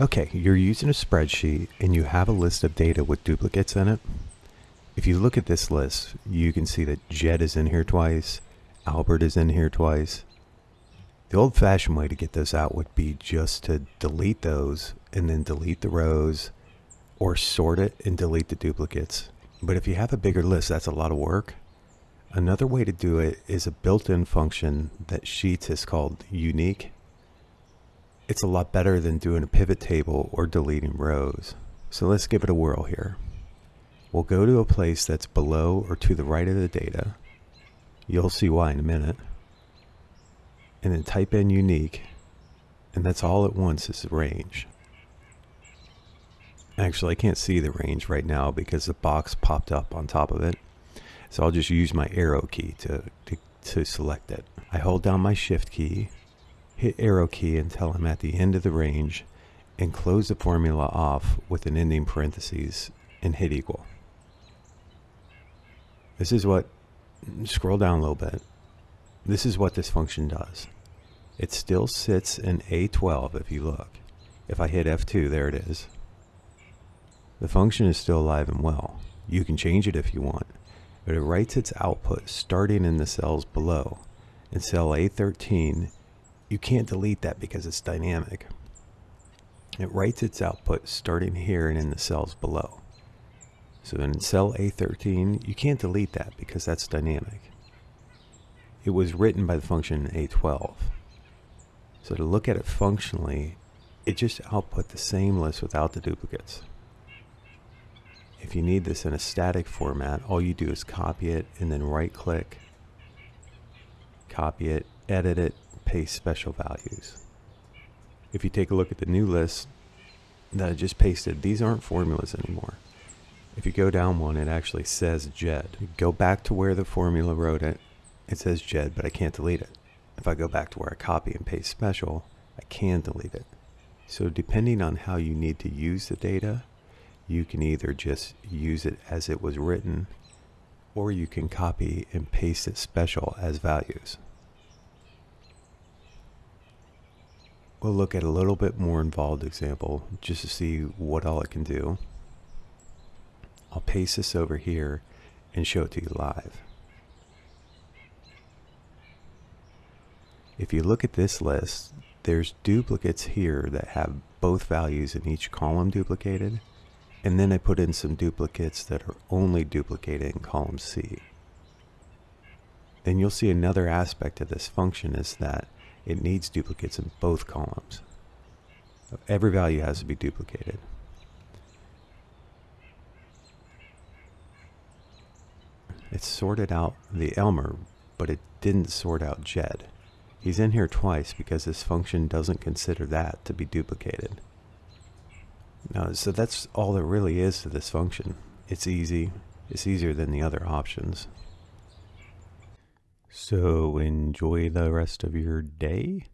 Okay, you're using a spreadsheet and you have a list of data with duplicates in it. If you look at this list, you can see that Jed is in here twice, Albert is in here twice. The old fashioned way to get those out would be just to delete those and then delete the rows or sort it and delete the duplicates. But if you have a bigger list, that's a lot of work. Another way to do it is a built-in function that Sheets has called unique. It's a lot better than doing a pivot table or deleting rows. So let's give it a whirl here. We'll go to a place that's below or to the right of the data. You'll see why in a minute. And then type in unique. And that's all it wants is the range. Actually, I can't see the range right now because the box popped up on top of it. So I'll just use my arrow key to, to, to select it. I hold down my shift key, hit arrow key until I'm at the end of the range, and close the formula off with an ending parentheses and hit equal. This is what, scroll down a little bit. This is what this function does. It still sits in A12 if you look. If I hit F2, there it is. The function is still alive and well. You can change it if you want but it writes its output starting in the cells below. In cell A13, you can't delete that because it's dynamic. It writes its output starting here and in the cells below. So in cell A13, you can't delete that because that's dynamic. It was written by the function A12. So to look at it functionally, it just output the same list without the duplicates. If you need this in a static format, all you do is copy it and then right click, copy it, edit it, paste special values. If you take a look at the new list that I just pasted, these aren't formulas anymore. If you go down one, it actually says JED. Go back to where the formula wrote it. It says JED, but I can't delete it. If I go back to where I copy and paste special, I can delete it. So depending on how you need to use the data, you can either just use it as it was written or you can copy and paste it special as values. We'll look at a little bit more involved example just to see what all it can do. I'll paste this over here and show it to you live. If you look at this list, there's duplicates here that have both values in each column duplicated and then I put in some duplicates that are only duplicated in column C. Then you'll see another aspect of this function is that it needs duplicates in both columns. Every value has to be duplicated. It sorted out the Elmer, but it didn't sort out Jed. He's in here twice because this function doesn't consider that to be duplicated. No, so that's all there really is to this function. It's easy. It's easier than the other options. So enjoy the rest of your day.